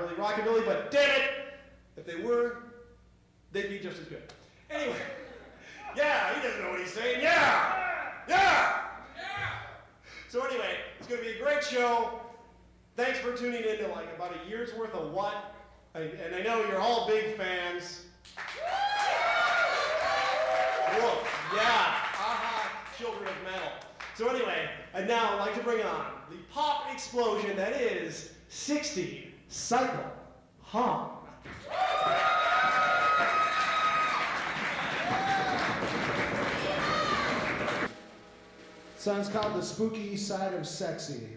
really Rockabilly, but damn it, if they were, they'd be just as good. Anyway, yeah, he doesn't know what he's saying. Yeah, yeah, yeah. So anyway, it's going to be a great show. Thanks for tuning in to like about a year's worth of what, I, and I know you're all big fans. Woof, yeah, aha, children of metal. So anyway, and now I'd like to bring on the pop explosion that is 60 Cycle Hum. Song's called The Spooky Side of Sexy.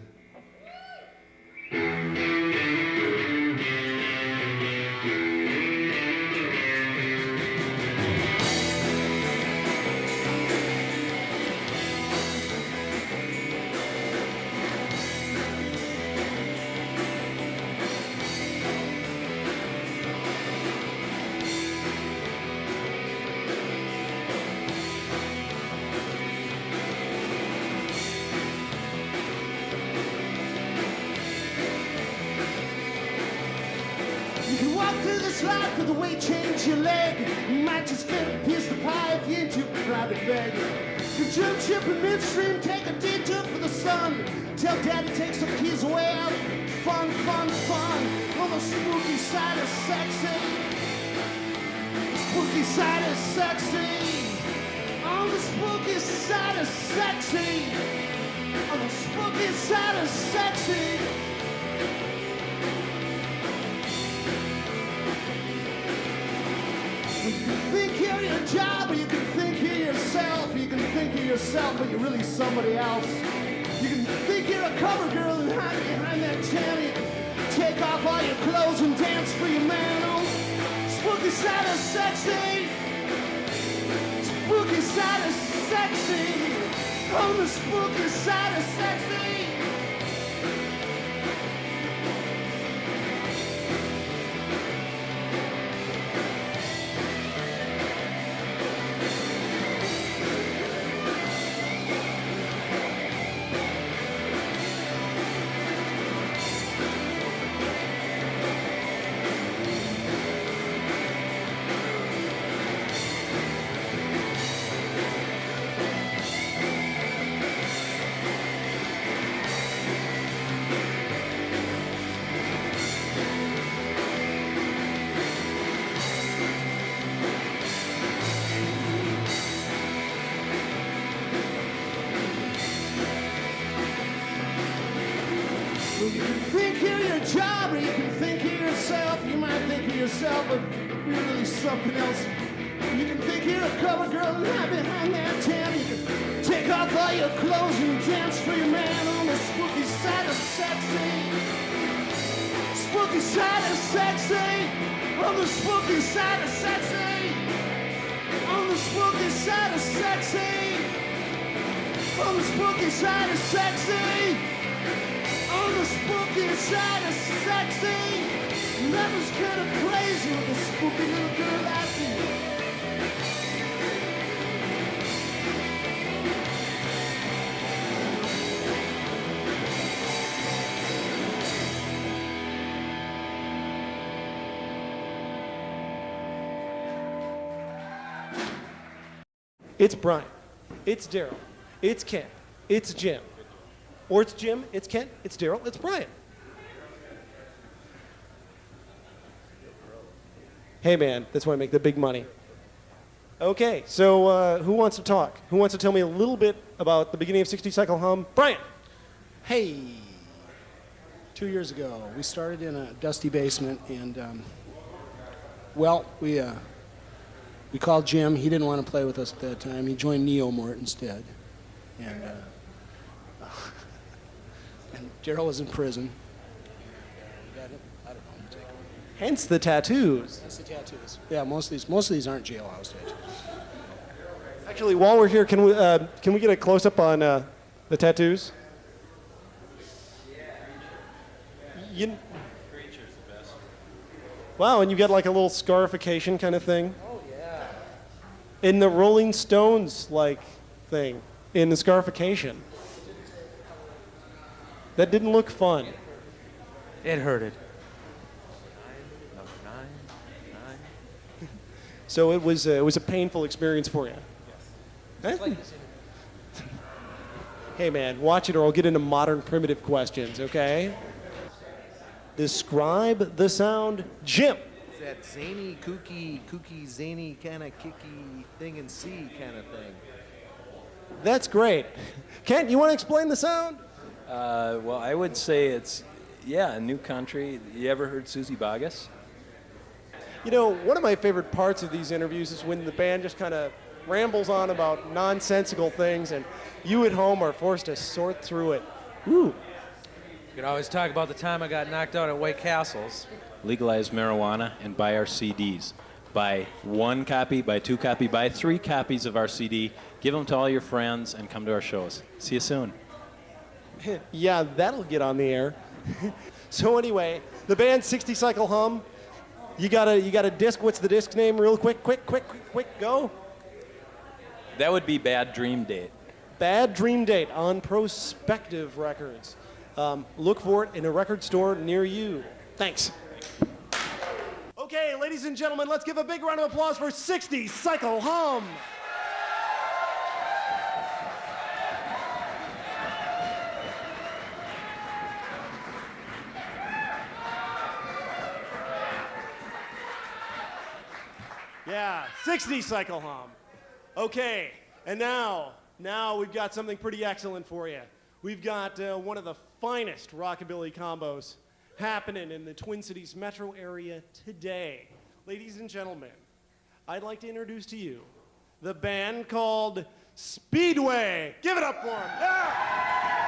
This life the weight change your leg. You might just get a piece of pie if too crowded beg. You jump ship in midstream, take a detour for the sun. Tell daddy take some keys away out. Fun, fun, fun. On the spooky side of sexy. Spooky side of sexy. On the spooky side of sexy. On the spooky side of sexy. Job, or you can think you're yourself. You can think you're yourself, but you're really somebody else. You can think you're a cover girl and hide behind that tan. Take off all your clothes and dance for your man on spooky side of sexy. Spooky side of sexy. On the spooky side of sexy. You're your job, or you can think you're yourself. You might think you're yourself, but you're really something else. You can think you're a cover girl and hide behind that tan. You can take off all your clothes and dance for your man on the spooky side of sexy. Spooky side of sexy. On the spooky side of sexy. On the spooky side of sexy. On the spooky side of sexy of sexy. Lovers kind of crazy with a spooky little girl you. It's Brian. It's Daryl. It's Ken. It's Jim. Or it's Jim. It's Ken. It's Daryl. It's Brian. Hey, man, that's why I make the big money. Okay, so uh, who wants to talk? Who wants to tell me a little bit about the beginning of 60 Cycle Hum? Brian. Hey, two years ago, we started in a dusty basement, and um, well, we uh, we called Jim. He didn't want to play with us at that time. He joined Neomort instead, and uh, and Daryl was in prison. Got it? I don't know. Take it. Hence the tattoos. That's the tattoos. Yeah, most of these most of these aren't jailhouse tattoos. Actually, while we're here, can we, uh, can we get a close up on uh, the tattoos? You, wow, and you got like a little scarification kind of thing? Oh yeah. In the Rolling Stones like thing, in the scarification. That didn't look fun. It hurted. So it was, uh, it was a painful experience for you. Huh? Hey man, watch it or I'll get into modern primitive questions, okay? Describe the sound Jim. It's that zany, kooky, kooky, zany kind of kicky thing in C kind of thing. That's great. Ken, you want to explain the sound? Uh, well, I would say it's, yeah, a new country. You ever heard Susie Bogus? You know, one of my favorite parts of these interviews is when the band just kind of rambles on about nonsensical things and you at home are forced to sort through it. Ooh. You could always talk about the time I got knocked out at White Castles. Legalize marijuana and buy our CDs. Buy one copy, buy two copy, buy three copies of our CD. Give them to all your friends and come to our shows. See you soon. yeah, that'll get on the air. so anyway, the band 60 Cycle Hum. You got a you got a disc. What's the disc name? Real quick, quick, quick, quick, quick, go. That would be Bad Dream Date. Bad Dream Date on Prospective Records. Um, look for it in a record store near you. Thanks. Okay, ladies and gentlemen, let's give a big round of applause for 60 Cycle Hum. Yeah, 60 Cycle Hum. Okay, and now, now we've got something pretty excellent for you. We've got uh, one of the finest rockabilly combos happening in the Twin Cities metro area today. Ladies and gentlemen, I'd like to introduce to you the band called Speedway. Give it up for them. Yeah!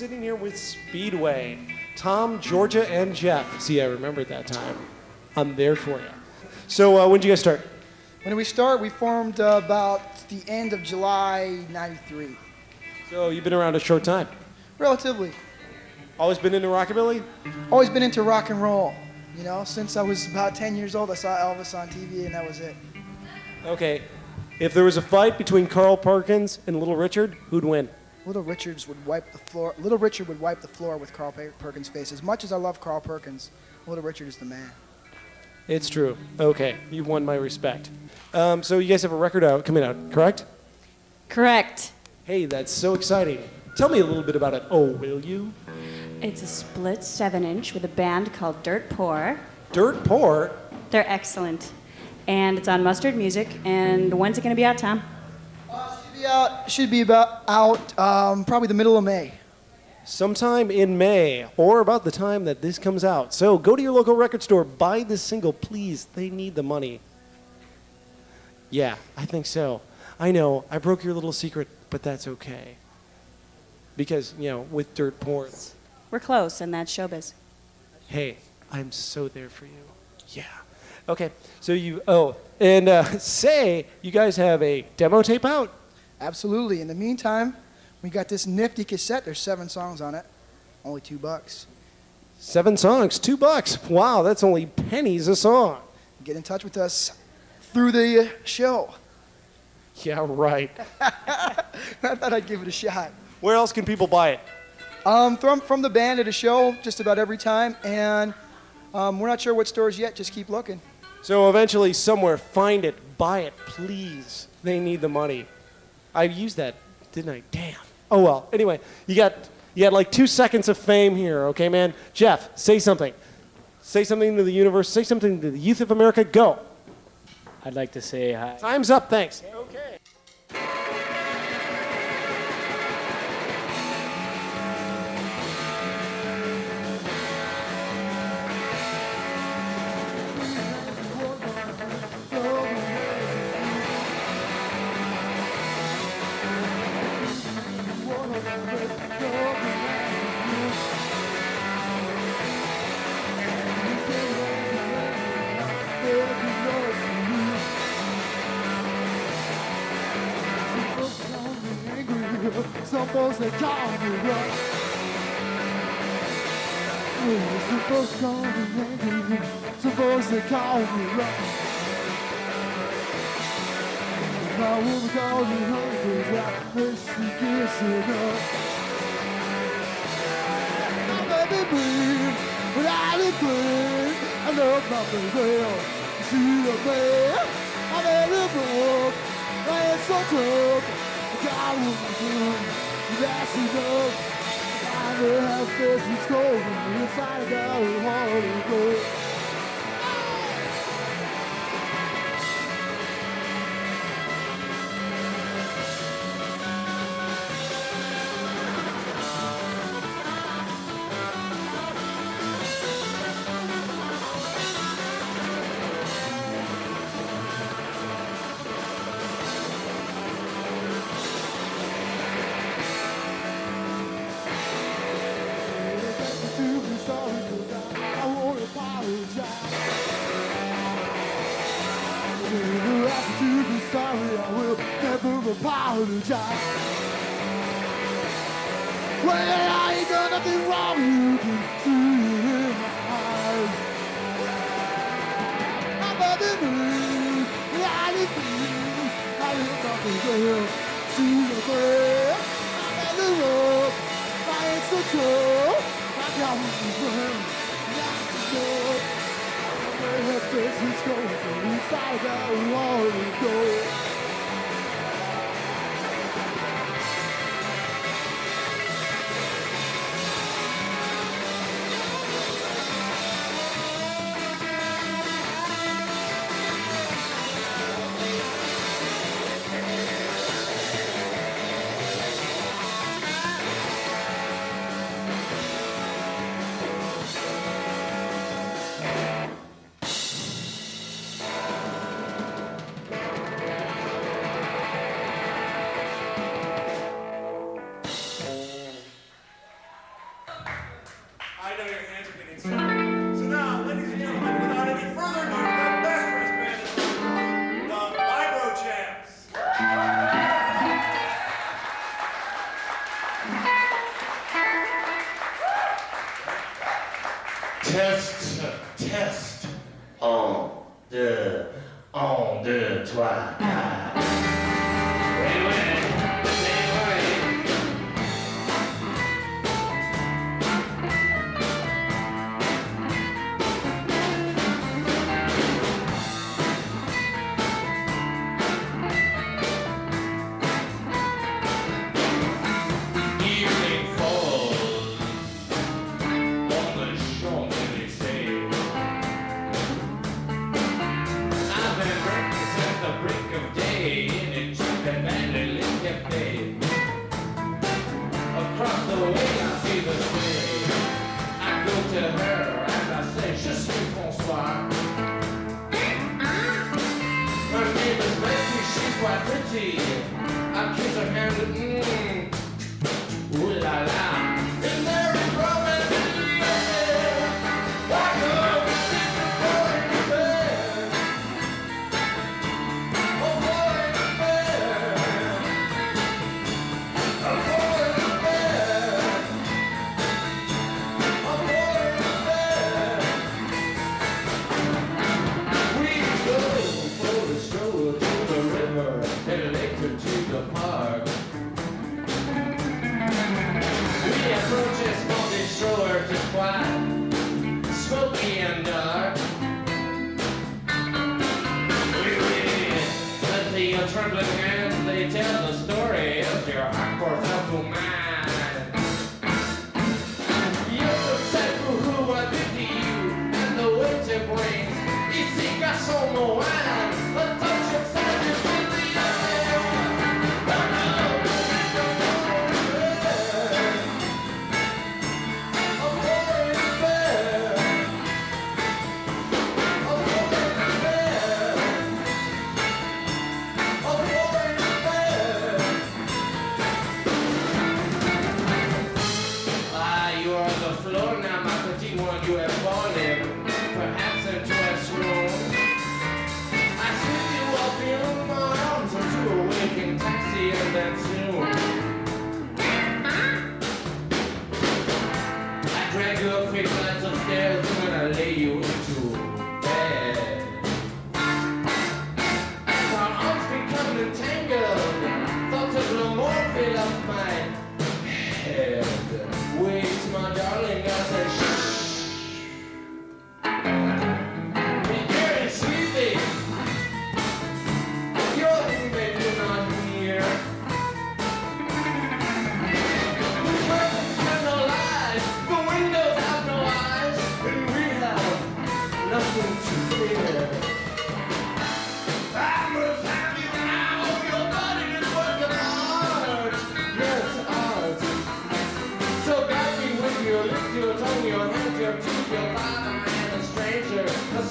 Sitting here with Speedway. Tom, Georgia, and Jeff. See, I remembered that time. I'm there for you. So, uh, when did you guys start? When did we start? We formed uh, about the end of July 93. So, you've been around a short time. Relatively. Always been into rockabilly? Always been into rock and roll. You know, since I was about 10 years old, I saw Elvis on TV and that was it. Okay. If there was a fight between Carl Perkins and Little Richard, who'd win? Little Richards would wipe the floor. Little Richard would wipe the floor with Carl Perkins' face. As much as I love Carl Perkins, Little Richard is the man. It's true. Okay, you've won my respect. Um, so, you guys have a record out coming out, correct? Correct. Hey, that's so exciting. Tell me a little bit about it. Oh, will you? It's a split 7 inch with a band called Dirt Poor. Dirt Poor? They're excellent. And it's on Mustard Music. And when's it going to be out, Tom? Should be out, should be about out um, probably the middle of May. sometime in May or about the time that this comes out. So go to your local record store, buy this single, please. They need the money. Yeah, I think so. I know, I broke your little secret, but that's okay. Because, you know, with Dirt Poor, We're close, and that's showbiz. hey, I'm so there for you. Yeah. Okay, so you, oh, and uh, say you guys have a demo tape out. Absolutely. In the meantime, we got this nifty cassette. There's seven songs on it. Only two bucks. Seven songs, two bucks. Wow, that's only pennies a song. Get in touch with us through the uh, show. Yeah, right. I thought I'd give it a shot. Where else can people buy it? Um, from, from the band at a show just about every time, and um, we're not sure what stores yet. Just keep looking. So eventually, somewhere, find it, buy it, please. They need the money. I used that, didn't I? Damn. Oh well. Anyway, you got you got like two seconds of fame here, okay, man? Jeff, say something. Say something to the universe. Say something to the youth of America. Go. I'd like to say hi. Time's up. Thanks. Some folks they call me rough. Oh, some folks call me angry. Some folks they call me rough. My woman calls me hungry. I wish she gets enough. My baby without a breath. I love my baby. She's a man. My baby broke. Why it's so tough. God will do. That's enough. I will have this me inside of Holy Ghost. Apologize. Well, I ain't done nothing wrong, you can see it in my eyes. I'm better than I didn't feel. I live nothing there. See the. I'm at the road. I ain't so true. I got what you know. Where her face is going inside out want to go.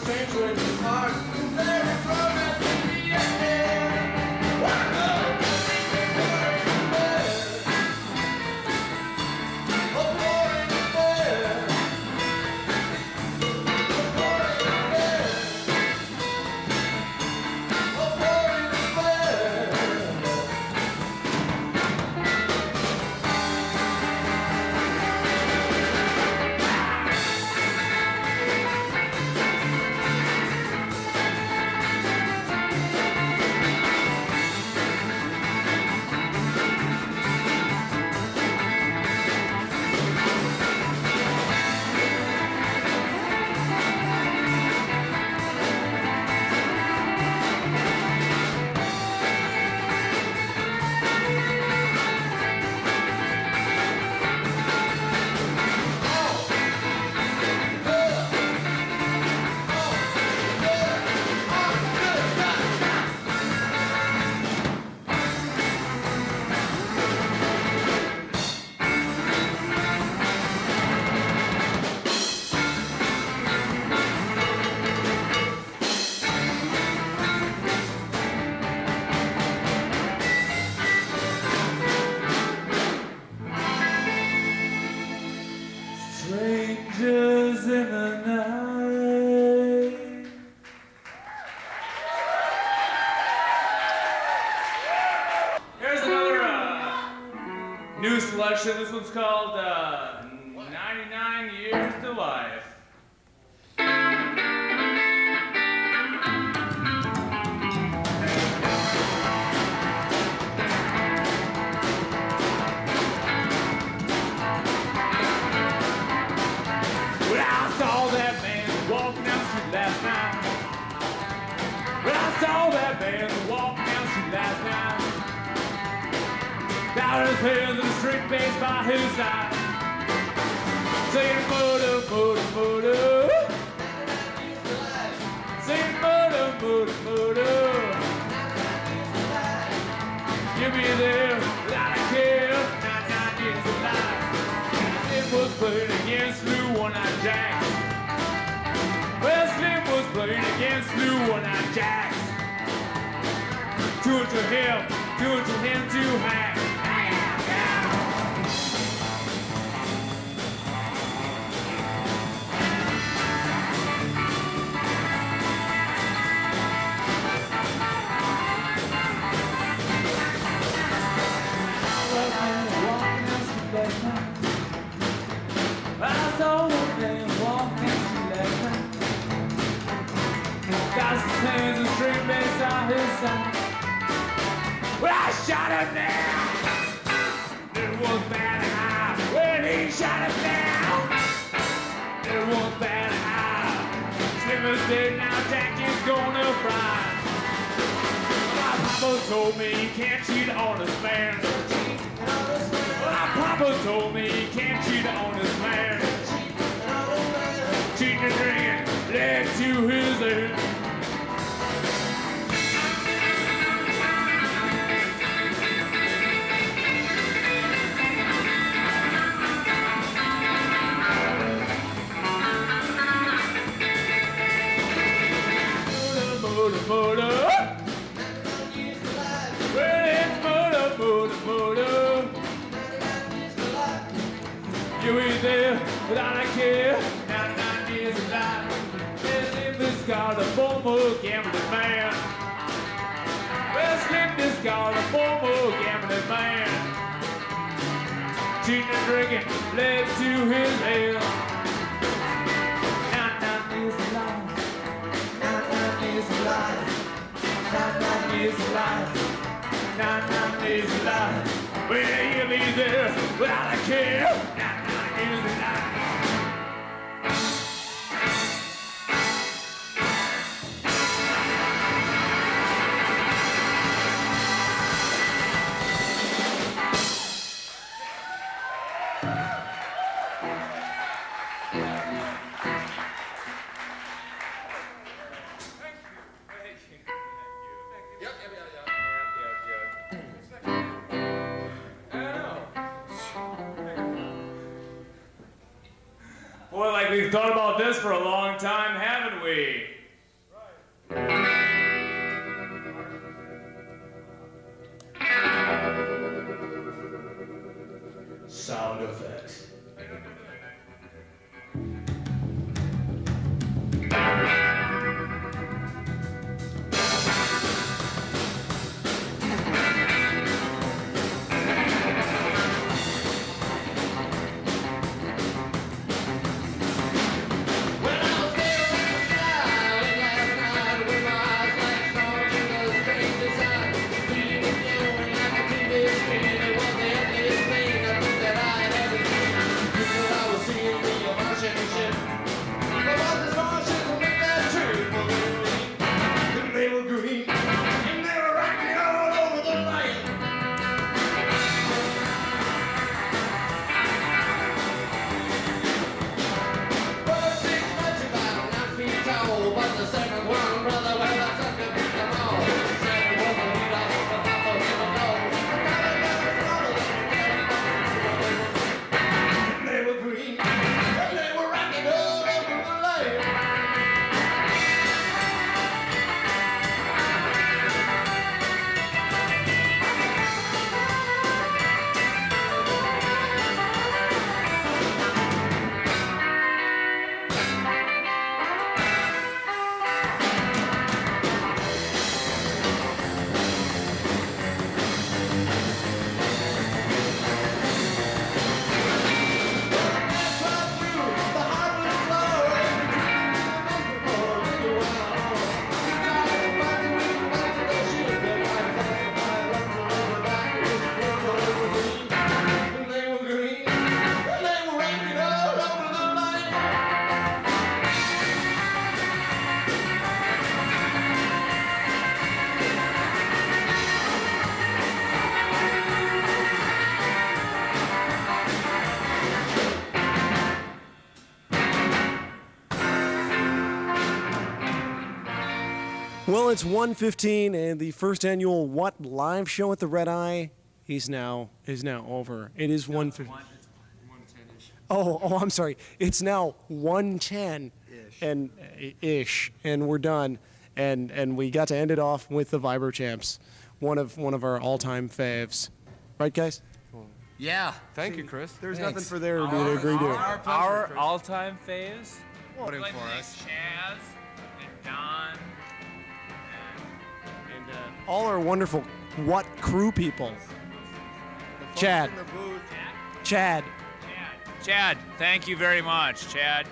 A stranger selection. This one's called uh, 99 Years to Life. Down his hands street bass by side. Saying photo, photo, photo. Saying photo, photo, photo. You'll be there without a care. Nine, nine years of life. It was playing against Lou One-Eyed Jacks. Well, Slim was playing against Lou One-Eyed Jacks. Two to him, two to him, two hack. His. Well, I shot him down. It was bad high. When he shot him down, it was bad high. Slim is dead now, Jack is gonna fry. My papa told me you can't cheat on this man. My papa told me you can't cheat on this man. Cheating and drinking led to his end. Without a care. 99 years of life. Slim this called a former gambling man. Well, Slim this called a former gambling man. Cheating and drinking led to his end. 99 years of life. 99 years of life. 99 years of life. 99 years of life. You'll be there without a care. 99 Well, it's 1:15 and the first annual What live show at the Red Eye is now is now over. It is 1:15. Oh, oh, I'm sorry. It's now 110 and uh, ish and we're done and and we got to end it off with the Vibro Champs, one of one of our all-time faves. Right, guys? Yeah. Thank you, Chris. There's nothing for there to agree to. Our, our all-time faves. Voting Like for like us. Chaz and Don. And uh, all our wonderful what crew people. Chad. Chad. Chad, thank you very much. Chad,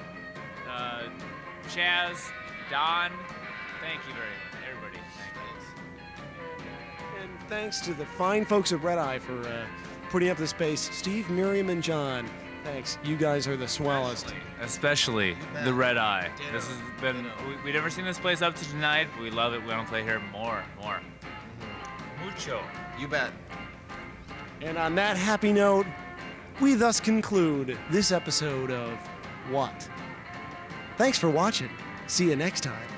uh, Chaz, Don, thank you very much. Everybody, thank And thanks to the fine folks at Red Eye for uh, putting up the space. Steve, Miriam, and John. Thanks. You guys are the swellest. Especially the Red Eye. This has been, we, we've never seen this place up to tonight. We love it. We want to play here more, more. Mucho. You bet. And on that happy note, we thus conclude this episode of What? Thanks for watching. See you next time.